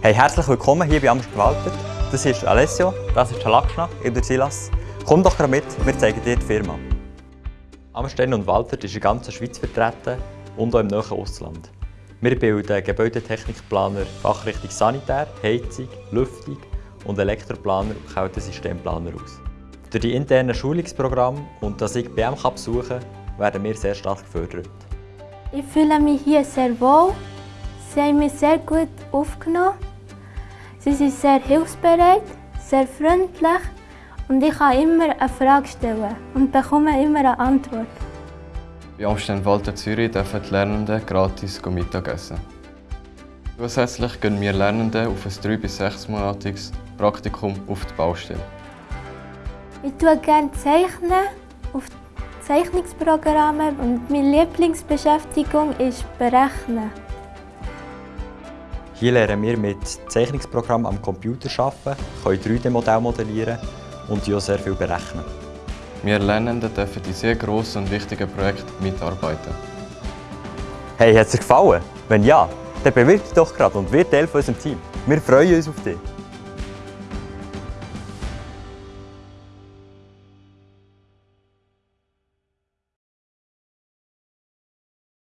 Hey, herzlich willkommen hier bei Amst Walter. Das ist Alessio, das ist Lakshna, ich bin Silas. Komm doch gerade mit, wir zeigen dir die Firma. Amstein und Walter ist in der Schweiz vertreten und auch im nahen Ausland. Wir bilden Gebäudetechnikplaner, Fachrichtung Sanitär, Heizung, Lüftung und Elektroplaner und Kältesystemplaner aus. Durch die internen Schulungsprogramme und dass ich BM besuchen werden wir sehr stark gefördert. Ich fühle mich hier sehr wohl. Sie haben mich sehr gut aufgenommen. Sie sind sehr hilfsbereit, sehr freundlich und ich kann immer eine Frage stellen und bekomme immer eine Antwort. Bei Amstein Walter Zürich dürfen die Lernenden gratis Mittagessen. Zusätzlich gehen wir Lernenden auf ein 3- bis 6-monatiges Praktikum auf die Baustelle. Ich tue gerne zeichnen auf Zeichnungsprogramme und meine Lieblingsbeschäftigung ist Berechnen. Hier lernen wir mit Zeichnungsprogrammen am Computer arbeiten, können 3D-Modelle modellieren und auch sehr viel berechnen. Wir Lernenden dürfen in sehr grossen und wichtigen Projekten mitarbeiten. Hey, hat es dir gefallen? Wenn ja, dann bewirb dich doch gerade und wird Teil von unserem Team. Wir freuen uns auf dich.